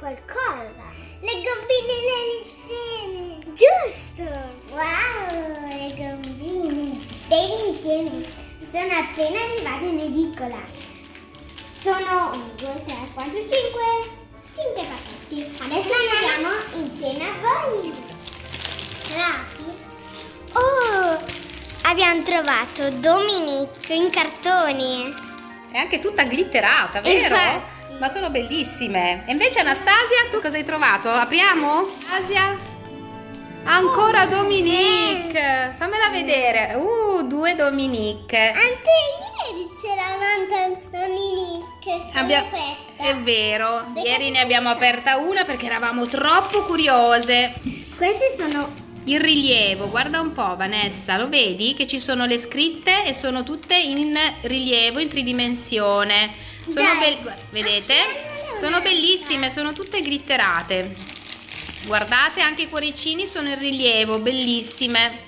qualcosa. Le gombine insieme. Giusto. Wow, le gombine. Dei insieme. Sono appena arrivate in edicola. Sono 1, 2, 3, 4, 5. 5 pacchetti. Adesso li vediamo insieme a voi. Rapi. Oh, abbiamo trovato Dominique in cartoni. È anche tutta glitterata, vero? Infatti. Ma sono bellissime. E invece Anastasia, tu cosa hai trovato? Apriamo? Asia? Ancora Dominique. Fammela vedere. Uh, due Dominique. Anche ieri c'era un'altra Dominique. Abbia-. È vero, ieri ne abbiamo aperta una perché eravamo troppo curiose. Queste sono Il rilievo, guarda un po' Vanessa, lo vedi che ci sono le scritte e sono tutte in rilievo, in tridimensione. Sono guarda, vedete? Sono bellissime, sono tutte glitterate. Guardate, anche i cuoricini sono in rilievo, bellissime.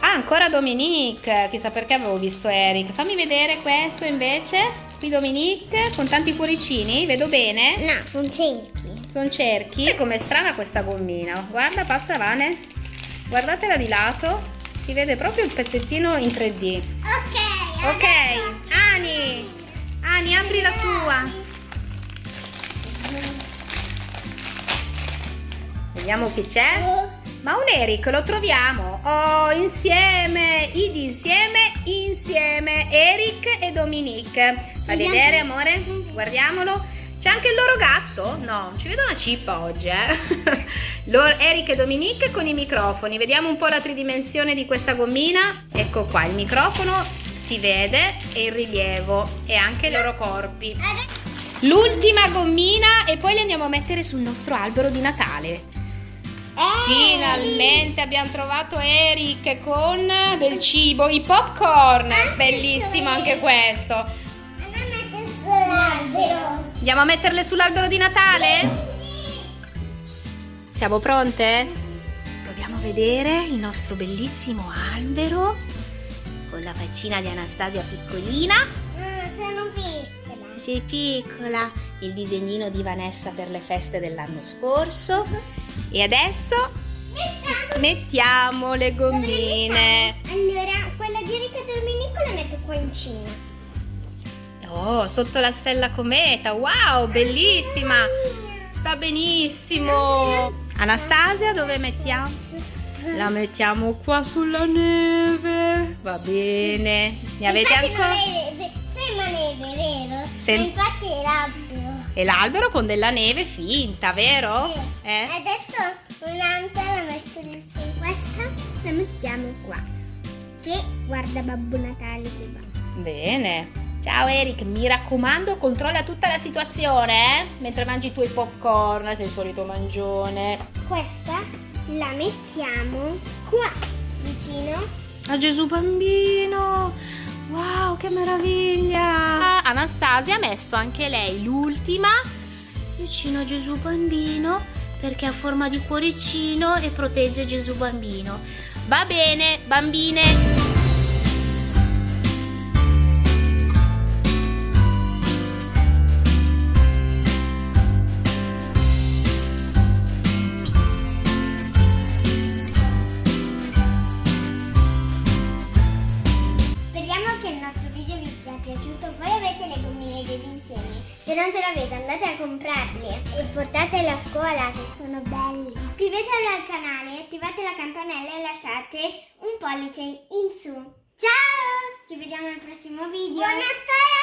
Ah, ancora Dominique, chissà perché avevo visto Eric. Fammi vedere questo invece. Qui Dominique con tanti cuoricini, vedo bene. No, sono cerchi. Sono cerchi. Com'è strana questa gommina. Guarda, passa Vane. Guardatela di lato. Si vede proprio il pezzettino in 3D. Ok. Ok, Ani. Ani, apri la tua. Vediamo chi c'è. Ma un Eric lo troviamo. Oh, insieme. Id insieme, insieme. Eric e Dominique. Fai vedere, amore? Guardiamolo. C'è anche il loro gatto? No, ci vedo una cippa oggi, eh. Loro- Eric e Dominique con i microfoni. Vediamo un po' la tridimensione di questa gommina. Ecco qua, il microfono si vede e il rilievo e anche i loro corpi. L'ultima gommina e poi le andiamo a mettere sul nostro albero di Natale. Finalmente abbiamo trovato Eric con del cibo, i popcorn. Bellissimo anche questo. Andiamo a mettere sull'albero. Andiamo a metterle sull'albero di Natale? Siamo pronte? Proviamo a vedere il nostro bellissimo albero con la faccina di Anastasia piccolina. Ah, sono piccola. Sei piccola. Il disegnino di Vanessa per le feste dell'anno scorso. E adesso mettiamo le gommine. Allora, quella di Enrico Domenico la metto qua in cima. Oh, sotto la stella cometa. Wow, bellissima. Sta benissimo. Anastasia, dove mettiamo? La mettiamo qua sulla neve. Va bene. Ne avete infatti ancora? è, sembra neve, vero? Sem- Ma infatti è l'albero. E l'albero con della neve finta, vero? Sì. Eh? Adesso un'altra la metto lì su. Questa la mettiamo qua. Che guarda Babbo Natale che va. Bene. Ciao Eric, mi raccomando, controlla tutta la situazione, eh? Mentre mangi i tuoi popcorn, sei il solito mangione. Questa la mettiamo qua vicino. A Gesù bambino! Wow, che meraviglia! Anastasia ha messo anche lei l'ultima vicino a Gesù bambino perché ha forma di cuoricino e protegge Gesù bambino. Va bene, bambine! Se non ce l'avete andate a comprarli e portatele a scuola che sono belli. Iscrivetevi al canale, attivate la campanella e lasciate un pollice in su. Ciao! Ci vediamo al prossimo video. Buon Natale